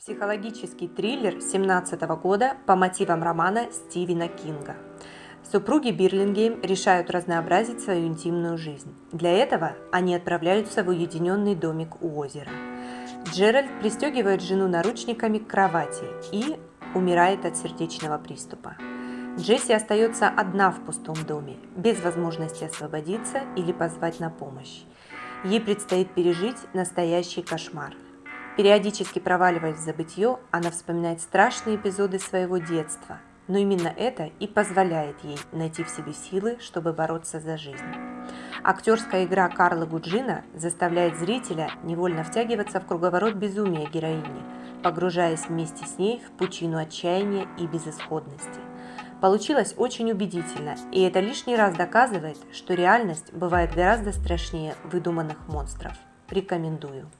Психологический триллер 2017 года по мотивам романа Стивена Кинга. Супруги Бирлингейм решают разнообразить свою интимную жизнь. Для этого они отправляются в уединенный домик у озера. Джеральд пристегивает жену наручниками к кровати и умирает от сердечного приступа. Джесси остается одна в пустом доме, без возможности освободиться или позвать на помощь. Ей предстоит пережить настоящий кошмар – Периодически проваливаясь в забытье, она вспоминает страшные эпизоды своего детства, но именно это и позволяет ей найти в себе силы, чтобы бороться за жизнь. Актерская игра Карла Гуджина заставляет зрителя невольно втягиваться в круговорот безумия героини, погружаясь вместе с ней в пучину отчаяния и безысходности. Получилось очень убедительно, и это лишний раз доказывает, что реальность бывает гораздо страшнее выдуманных монстров. Рекомендую.